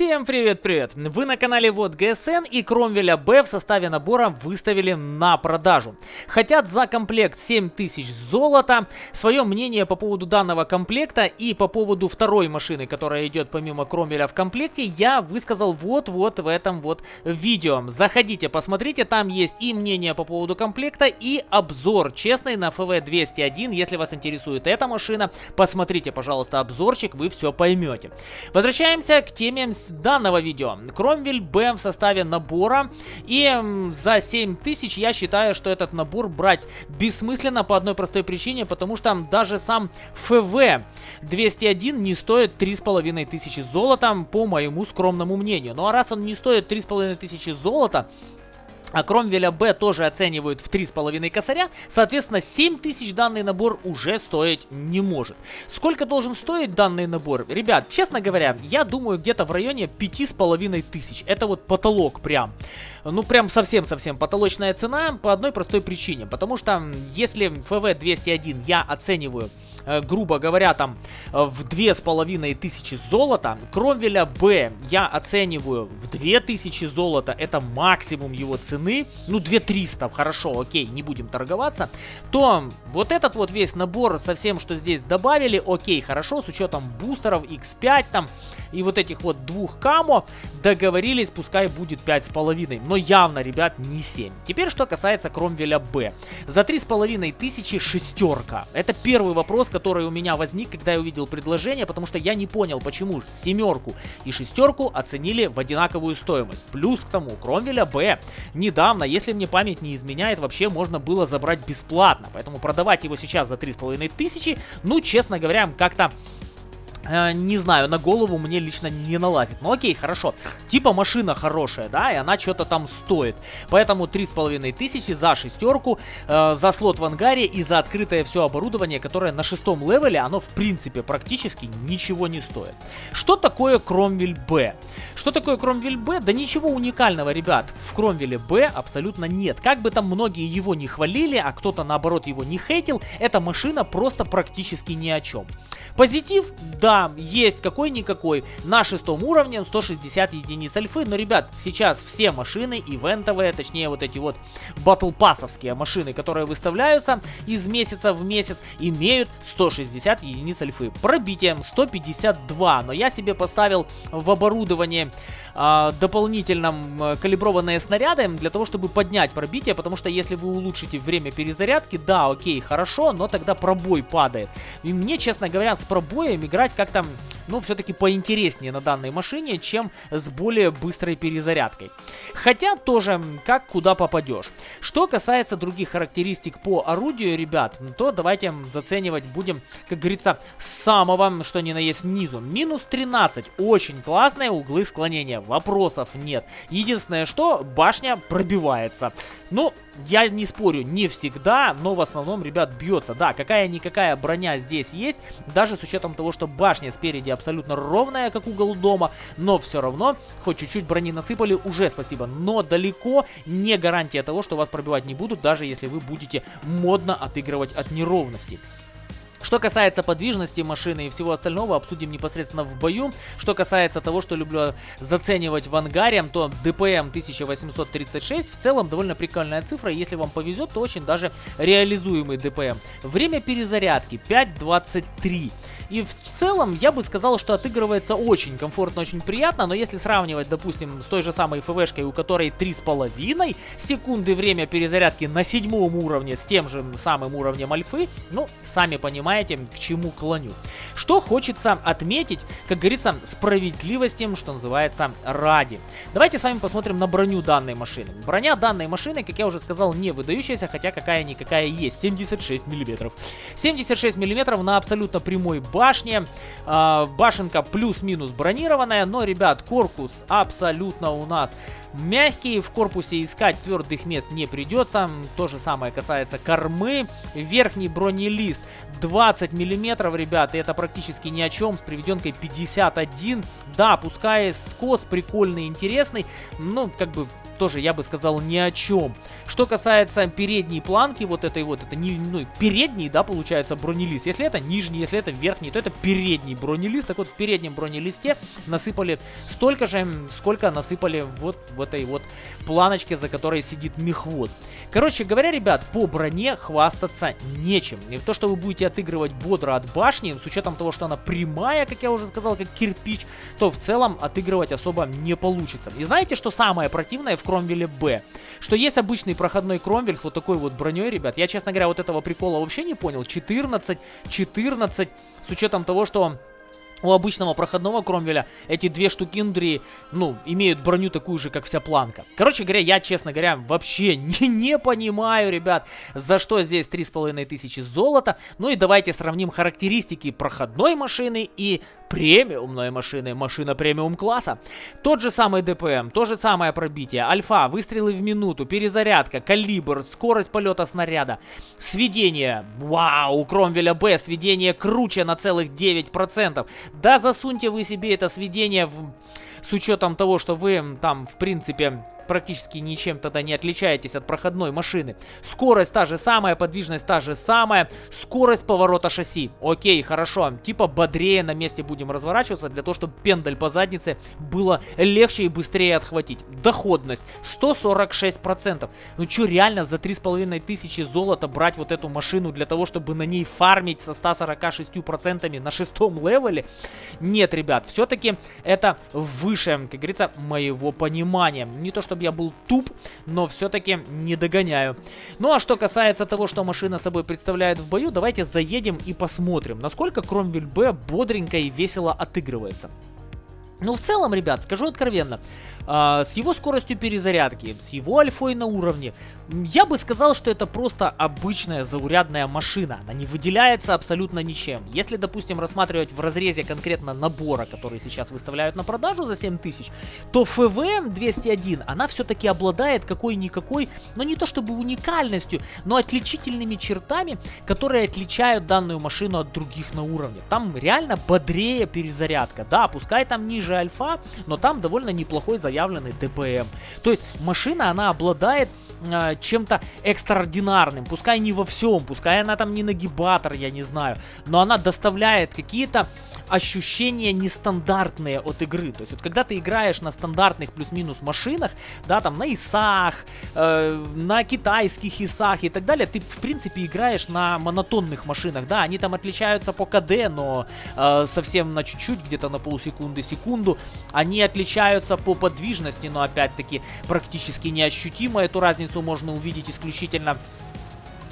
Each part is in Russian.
Всем привет-привет! Вы на канале Вот ГСН и Кромвеля Б в составе набора выставили на продажу. Хотят за комплект 7000 золота. Свое мнение по поводу данного комплекта и по поводу второй машины, которая идет помимо Кромвеля в комплекте, я высказал вот-вот в этом вот видео. Заходите, посмотрите, там есть и мнение по поводу комплекта, и обзор честный на ФВ-201. Если вас интересует эта машина, посмотрите, пожалуйста, обзорчик, вы все поймете. Возвращаемся к теме данного видео. Кромвель Б в составе набора. И за 7000 я считаю, что этот набор брать бессмысленно по одной простой причине, потому что даже сам ФВ 201 не стоит 3500 золота, по моему скромному мнению. Ну а раз он не стоит 3500 золота, а Кромвеля Б тоже оценивают в 3,5 косаря, соответственно 7000 данный набор уже стоить не может. Сколько должен стоить данный набор? Ребят, честно говоря, я думаю где-то в районе 5500. Это вот потолок прям. Ну прям совсем-совсем потолочная цена по одной простой причине. Потому что если ФВ-201 я оцениваю грубо говоря, там э, в две с половиной тысячи золота. Кромвеля Б я оцениваю в 2000 золота, это максимум его цены. Ну, 2300, хорошо, окей, не будем торговаться. То вот этот вот весь набор со всем, что здесь добавили, окей, хорошо, с учетом бустеров X5 там и вот этих вот двух камо, договорились, пускай будет 5,5. Но явно, ребят, не 7. Теперь, что касается Кромвеля Б. За 3,5 тысячи шестерка. Это первый вопрос, который у меня возник, когда я увидел предложение, потому что я не понял, почему семерку и шестерку оценили в одинаковую стоимость. Плюс к тому, Кромвеля Б недавно, если мне память не изменяет, вообще можно было забрать бесплатно. Поэтому продавать его сейчас за 3,5 тысячи, ну, честно говоря, как-то не знаю, на голову мне лично не налазит. Ну окей, хорошо. Типа машина хорошая, да, и она что-то там стоит. Поэтому 3,5 тысячи за шестерку, э, за слот в ангаре и за открытое все оборудование, которое на шестом левеле, оно в принципе практически ничего не стоит. Что такое Кромвель Б? Что такое Кромвель Б? Да ничего уникального, ребят, в Кромвеле Б абсолютно нет. Как бы там многие его не хвалили, а кто-то наоборот его не хейтил, эта машина просто практически ни о чем. Позитив? Да, есть какой-никакой. На шестом уровне 160 единиц альфы. Но, ребят, сейчас все машины ивентовые, точнее вот эти вот батлпассовские машины, которые выставляются из месяца в месяц, имеют 160 единиц альфы. Пробитием 152. Но я себе поставил в оборудование а, дополнительном а, калиброванные снаряды для того, чтобы поднять пробитие, потому что если вы улучшите время перезарядки, да, окей, хорошо, но тогда пробой падает. И мне, честно говоря, с пробоем играть как-то, ну, все-таки поинтереснее на данной машине, чем с более быстрой перезарядкой. Хотя тоже, как куда попадешь. Что касается других характеристик по орудию, ребят, то давайте заценивать будем, как говорится, с самого, что ни на есть, низу. Минус 13, очень классные углы склонения, вопросов нет. Единственное, что башня пробивается. Ну, я не спорю, не всегда, но в основном, ребят, бьется. Да, какая-никакая броня здесь есть, даже с учетом того, что башня спереди абсолютно ровная, как угол дома, но все равно, хоть чуть-чуть брони насыпали, уже спасибо. Но далеко не гарантия того, что вас пробивать не будут, даже если вы будете модно отыгрывать от неровности. Что касается подвижности машины и всего остального, обсудим непосредственно в бою. Что касается того, что люблю заценивать в ангаре, то DPM 1836 в целом довольно прикольная цифра. Если вам повезет, то очень даже реализуемый DPM. Время перезарядки 5.23. И в целом я бы сказал, что отыгрывается очень комфортно, очень приятно, но если сравнивать, допустим, с той же самой ФВшкой, у которой 3,5 секунды время перезарядки на седьмом уровне с тем же самым уровнем альфы, ну, сами понимаете, к чему клоню. Что хочется отметить, как говорится, справедливостью, что называется, ради. Давайте с вами посмотрим на броню данной машины. Броня данной машины, как я уже сказал, не выдающаяся, хотя какая-никакая есть, 76 мм. 76 мм на абсолютно прямой башне. Э, башенка плюс-минус бронированная, но, ребят, корпус абсолютно у нас мягкий. В корпусе искать твердых мест не придется. То же самое касается кормы. Верхний бронелист 20 миллиметров, ребят, и это практически ни о чем. С приведенкой 51. Да, пускай скос прикольный, интересный, но как бы тоже, я бы сказал, ни о чем. Что касается передней планки, вот этой вот, это не, ну, передний, да, получается, бронелист. Если это нижний, если это верхний, то это передний бронелист. Так вот, в переднем бронелисте насыпали столько же, сколько насыпали вот в этой вот планочке, за которой сидит мехвод. Короче говоря, ребят, по броне хвастаться нечем. И то, что вы будете отыгрывать бодро от башни, с учетом того, что она прямая, как я уже сказал, как кирпич, то в целом отыгрывать особо не получится. И знаете, что самое противное в Кромвеле Б? Что есть обычный проходной Кромвель с вот такой вот броней, ребят. Я, честно говоря, вот этого прикола вообще не понял. 14, 14, с учетом того, что у обычного проходного Кромвеля эти две штукиндри, ну, имеют броню такую же, как вся планка. Короче говоря, я, честно говоря, вообще не, не понимаю, ребят, за что здесь 3500 золота. Ну и давайте сравним характеристики проходной машины и премиумной машины, машина премиум класса. Тот же самый ДПМ, то же самое пробитие, альфа, выстрелы в минуту, перезарядка, калибр, скорость полета снаряда, сведение, вау, у Кромвеля Б сведение круче на целых 9%. Да, засуньте вы себе это сведение в... с учетом того, что вы там, в принципе практически ничем тогда не отличаетесь от проходной машины. Скорость та же самая, подвижность та же самая, скорость поворота шасси. Окей, хорошо, типа бодрее на месте будем разворачиваться, для того, чтобы пендаль по заднице было легче и быстрее отхватить. Доходность 146%. Ну что, реально за 3500 золота брать вот эту машину для того, чтобы на ней фармить со 146% на шестом левеле? Нет, ребят, все-таки это выше, как говорится, моего понимания. Не то, чтобы чтобы я был туп, но все-таки не догоняю. Ну а что касается того, что машина собой представляет в бою, давайте заедем и посмотрим, насколько Кромвель Б бодренько и весело отыгрывается. Ну, в целом, ребят, скажу откровенно, э, с его скоростью перезарядки, с его альфой на уровне, я бы сказал, что это просто обычная заурядная машина. Она не выделяется абсолютно ничем. Если, допустим, рассматривать в разрезе конкретно набора, который сейчас выставляют на продажу за 7000, то ФВ-201, она все-таки обладает какой-никакой, ну не то чтобы уникальностью, но отличительными чертами, которые отличают данную машину от других на уровне. Там реально бодрее перезарядка. Да, пускай там ниже же альфа, но там довольно неплохой заявленный ДПМ. То есть машина, она обладает э, чем-то экстраординарным, пускай не во всем, пускай она там не нагибатор, я не знаю, но она доставляет какие-то ощущения нестандартные от игры. То есть вот когда ты играешь на стандартных плюс-минус машинах, да, там на ИСах, э, на китайских ИСах и так далее, ты в принципе играешь на монотонных машинах, да, они там отличаются по КД, но э, совсем на чуть-чуть, где-то на полсекунды, секунду, они отличаются по подвижности, но опять-таки практически неощутимо. Эту разницу можно увидеть исключительно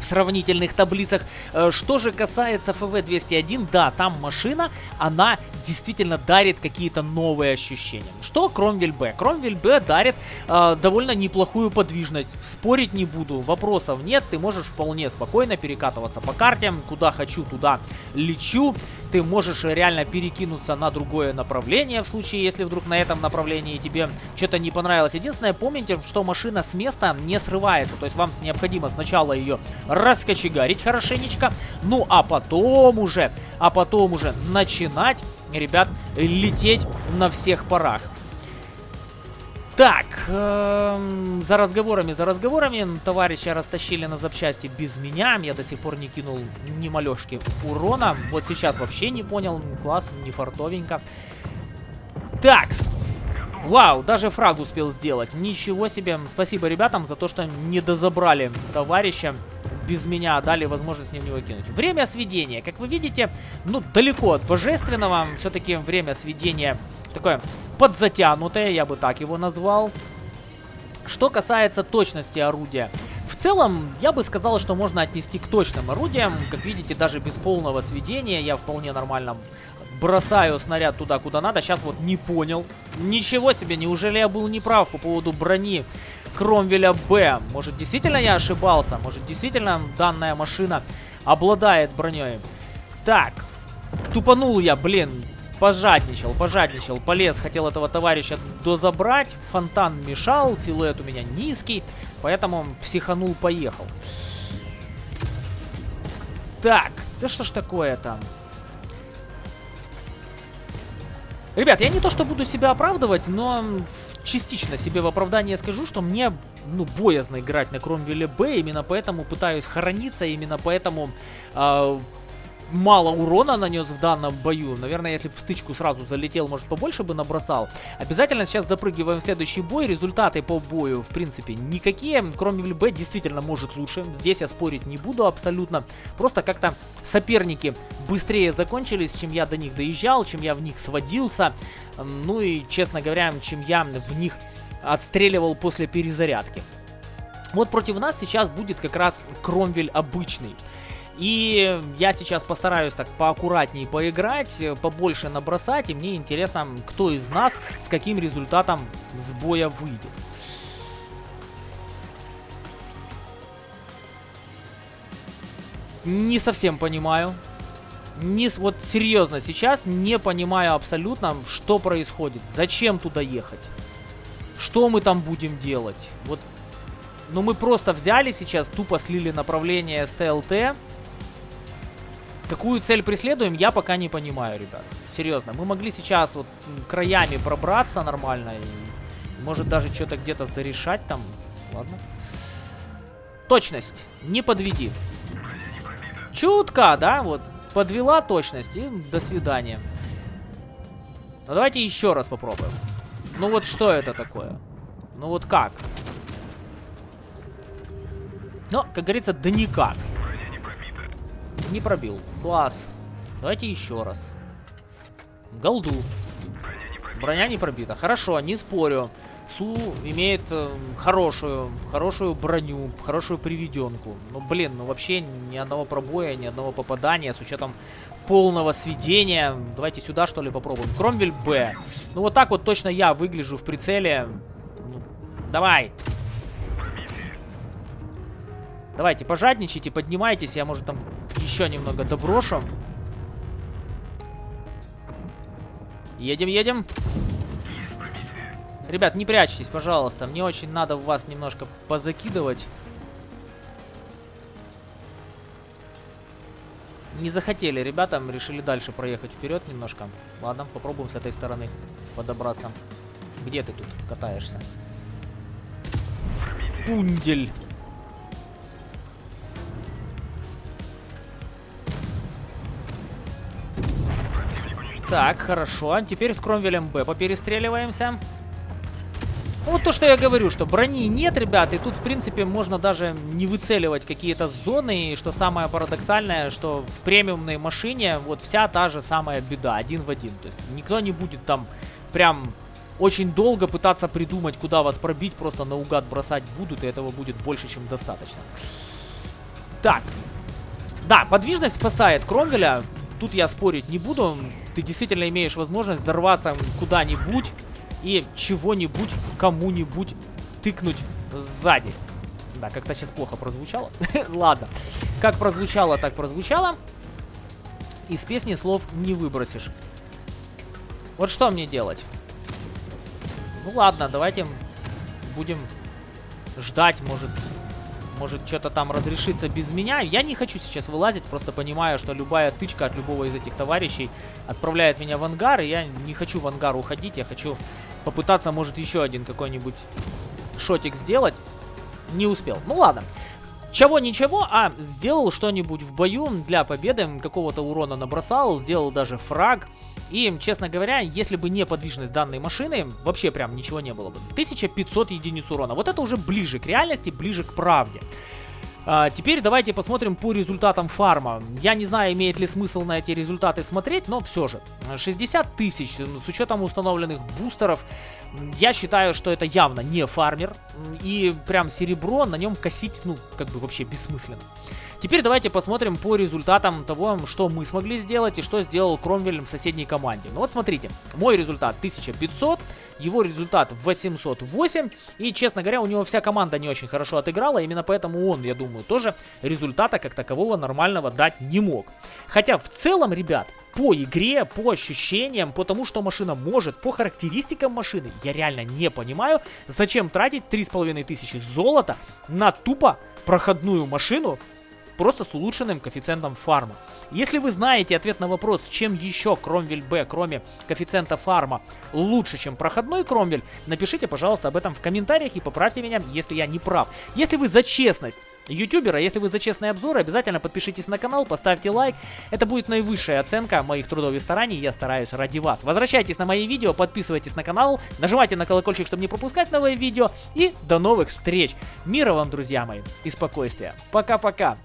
в сравнительных таблицах. Э, что же касается FV201, да, там машина, она действительно дарит какие-то новые ощущения. Что Кромвель Б? Кромвель Б дарит э, довольно неплохую подвижность. Спорить не буду, вопросов нет, ты можешь вполне спокойно перекатываться по карте, куда хочу, туда лечу. Ты можешь реально перекинуться на другое направление, в случае, если вдруг на этом направлении тебе что-то не понравилось. Единственное, помните, что машина с места не срывается, то есть вам необходимо сначала ее раскочегарить хорошенечко. Ну, а потом уже, а потом уже начинать, ребят, лететь на всех парах. Так, э, за разговорами, за разговорами, товарища растащили на запчасти без меня, я до сих пор не кинул ни малешки урона, вот сейчас вообще не понял, класс, не фартовенько. Так, вау, даже фраг успел сделать, ничего себе, спасибо ребятам за то, что не дозабрали товарища без меня дали возможность мне в него кинуть. Время сведения. Как вы видите, ну, далеко от божественного. Все-таки время сведения такое подзатянутое, я бы так его назвал. Что касается точности орудия. В целом, я бы сказал, что можно отнести к точным орудиям. Как видите, даже без полного сведения я вполне нормально бросаю снаряд туда, куда надо. Сейчас вот не понял. Ничего себе, неужели я был неправ по поводу брони Кромвеля Б? Может, действительно я ошибался? Может, действительно данная машина обладает броней? Так, тупанул я, блин. Пожадничал, пожадничал, полез, хотел этого товарища дозабрать, фонтан мешал, силуэт у меня низкий, поэтому психанул, поехал. Так, да что ж такое там? Ребят, я не то что буду себя оправдывать, но частично себе в оправдание скажу, что мне, ну, боязно играть на Кромвеле Б, именно поэтому пытаюсь хорониться, именно поэтому э, мало урона нанес в данном бою. Наверное, если бы в стычку сразу залетел, может, побольше бы набросал. Обязательно сейчас запрыгиваем в следующий бой. Результаты по бою, в принципе, никакие. Кроме ЛБ действительно может лучше. Здесь я спорить не буду абсолютно. Просто как-то соперники быстрее закончились, чем я до них доезжал, чем я в них сводился. Ну и, честно говоря, чем я в них отстреливал после перезарядки. Вот против нас сейчас будет как раз Кромвель обычный. И я сейчас постараюсь так поаккуратнее поиграть, побольше набросать, и мне интересно, кто из нас с каким результатом с боя выйдет. Не совсем понимаю. Не, вот серьезно, сейчас не понимаю абсолютно, что происходит. Зачем туда ехать? Что мы там будем делать? Вот, ну мы просто взяли сейчас, тупо слили направление СТЛТ. Какую цель преследуем, я пока не понимаю, ребят. Серьезно, мы могли сейчас вот краями пробраться нормально и, может, даже что-то где-то зарешать там. Ладно. Точность. Не подведи. Чутка, да, вот. Подвела точность и до свидания. Ну, давайте еще раз попробуем. Ну, вот что это такое? Ну, вот как? Ну, как говорится, да никак. Не пробил. Класс. Давайте еще раз. Голду. Броня не пробита. Хорошо, не спорю. Су имеет э, хорошую, хорошую броню, хорошую приведенку. Ну, блин, ну вообще ни одного пробоя, ни одного попадания с учетом полного сведения. Давайте сюда, что ли, попробуем. Кромвель Б. Ну, вот так вот точно я выгляжу в прицеле. Ну, давай. Давайте, пожадничайте, поднимайтесь. Я, может, там еще немного доброшу. Едем, едем. Ребят, не прячьтесь, пожалуйста. Мне очень надо вас немножко позакидывать. Не захотели ребята, решили дальше проехать вперед немножко. Ладно, попробуем с этой стороны подобраться. Где ты тут катаешься? Пундель. Так, хорошо. Теперь с Кромвелем Б поперестреливаемся. Вот то, что я говорю, что брони нет, ребят, и тут, в принципе, можно даже не выцеливать какие-то зоны, и что самое парадоксальное, что в премиумной машине вот вся та же самая беда, один в один. То есть никто не будет там прям очень долго пытаться придумать, куда вас пробить, просто наугад бросать будут, и этого будет больше, чем достаточно. Так. Да, подвижность спасает Кромвеля, тут я спорить не буду ты действительно имеешь возможность взорваться куда-нибудь и чего-нибудь кому-нибудь тыкнуть сзади. Да, как-то сейчас плохо прозвучало. Ладно. Как прозвучало, так прозвучало. Из песни слов не выбросишь. Вот что мне делать? Ну ладно, давайте будем ждать, может, может что-то там разрешится без меня. Я не хочу сейчас вылазить, просто понимаю, что любая тычка от любого из этих товарищей отправляет меня в ангар. И я не хочу в ангар уходить, я хочу попытаться, может, еще один какой-нибудь шотик сделать. Не успел. Ну ладно. Чего-ничего, а сделал что-нибудь в бою для победы, какого-то урона набросал, сделал даже фраг. И, честно говоря, если бы не подвижность данной машины, вообще прям ничего не было бы. 1500 единиц урона. Вот это уже ближе к реальности, ближе к правде. А, теперь давайте посмотрим по результатам фарма. Я не знаю, имеет ли смысл на эти результаты смотреть, но все же. 60 тысяч с учетом установленных бустеров. Я считаю, что это явно не фармер. И прям серебро на нем косить, ну, как бы вообще бессмысленно. Теперь давайте посмотрим по результатам того, что мы смогли сделать и что сделал Кромвель в соседней команде. Ну вот смотрите, мой результат 1500, его результат 808. И, честно говоря, у него вся команда не очень хорошо отыграла, именно поэтому он, я думаю, тоже результата как такового нормального дать не мог. Хотя в целом, ребят, по игре, по ощущениям, по тому, что машина может, по характеристикам машины, я реально не понимаю, зачем тратить 3500 золота на тупо проходную машину просто с улучшенным коэффициентом фарма. Если вы знаете ответ на вопрос, чем еще Кромвель Б, кроме коэффициента фарма, лучше, чем проходной Кромвель, напишите, пожалуйста, об этом в комментариях и поправьте меня, если я не прав. Если вы за честность ютубера, если вы за честные обзоры, обязательно подпишитесь на канал, поставьте лайк. Это будет наивысшая оценка моих трудов и стараний, я стараюсь ради вас. Возвращайтесь на мои видео, подписывайтесь на канал, нажимайте на колокольчик, чтобы не пропускать новые видео. И до новых встреч! Мира вам, друзья мои, и спокойствия. Пока-пока!